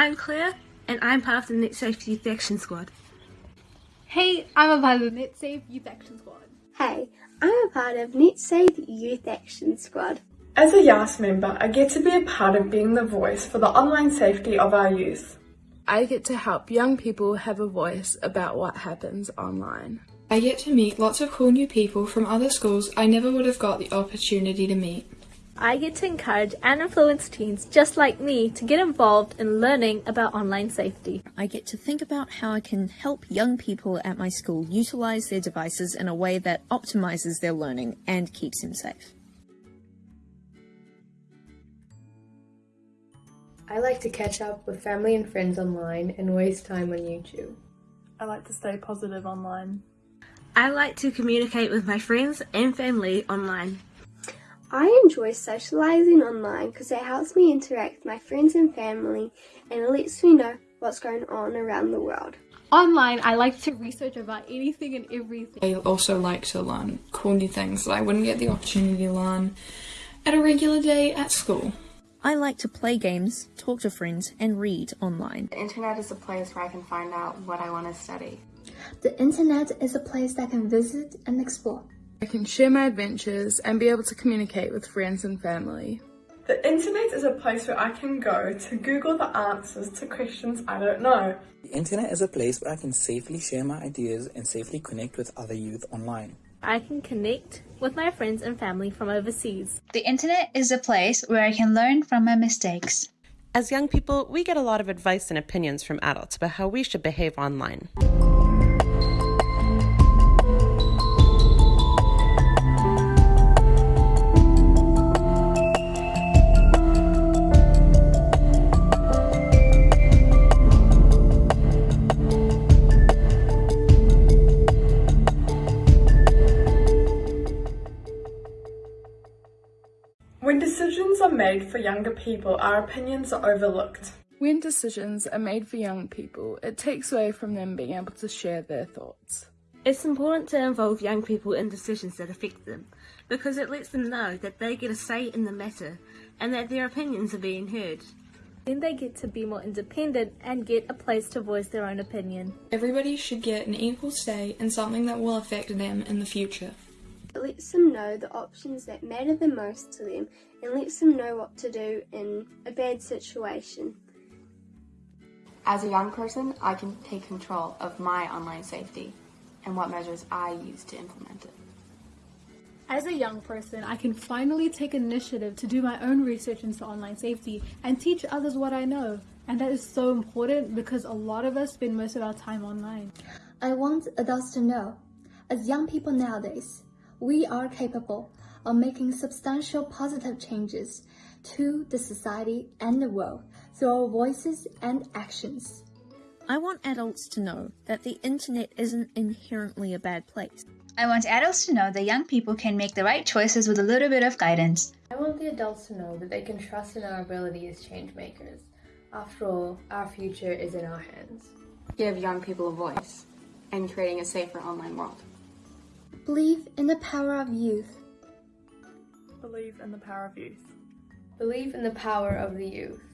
I'm Claire, and I'm part of the NetSafe Youth Action Squad. Hey, I'm a part of the NetSafe Youth Action Squad. Hey, I'm a part of NetSafe Youth Action Squad. As a YAS member, I get to be a part of being the voice for the online safety of our youth. I get to help young people have a voice about what happens online. I get to meet lots of cool new people from other schools I never would have got the opportunity to meet. I get to encourage and influence teens just like me to get involved in learning about online safety. I get to think about how I can help young people at my school utilize their devices in a way that optimizes their learning and keeps them safe. I like to catch up with family and friends online and waste time on YouTube. I like to stay positive online. I like to communicate with my friends and family online. I enjoy socialising online because it helps me interact with my friends and family and it lets me know what's going on around the world. Online, I like to research about anything and everything. I also like to learn cool new things that I wouldn't get the opportunity to learn at a regular day at school. I like to play games, talk to friends, and read online. The internet is a place where I can find out what I want to study. The internet is a place that I can visit and explore. I can share my adventures and be able to communicate with friends and family. The internet is a place where I can go to Google the answers to questions I don't know. The internet is a place where I can safely share my ideas and safely connect with other youth online. I can connect with my friends and family from overseas. The internet is a place where I can learn from my mistakes. As young people, we get a lot of advice and opinions from adults about how we should behave online. Made for younger people, our opinions are overlooked. When decisions are made for young people, it takes away from them being able to share their thoughts. It's important to involve young people in decisions that affect them because it lets them know that they get a say in the matter and that their opinions are being heard. Then they get to be more independent and get a place to voice their own opinion. Everybody should get an equal say in something that will affect them in the future. It lets them know the options that matter the most to them and lets them know what to do in a bad situation. As a young person, I can take control of my online safety and what measures I use to implement it. As a young person, I can finally take initiative to do my own research into online safety and teach others what I know. And that is so important because a lot of us spend most of our time online. I want adults to know, as young people nowadays, we are capable of making substantial positive changes to the society and the world through our voices and actions. I want adults to know that the internet isn't inherently a bad place. I want adults to know that young people can make the right choices with a little bit of guidance. I want the adults to know that they can trust in our ability as change makers. After all, our future is in our hands. Give young people a voice and creating a safer online world. Believe in the power of youth. Believe in the power of youth. Believe in the power of the youth.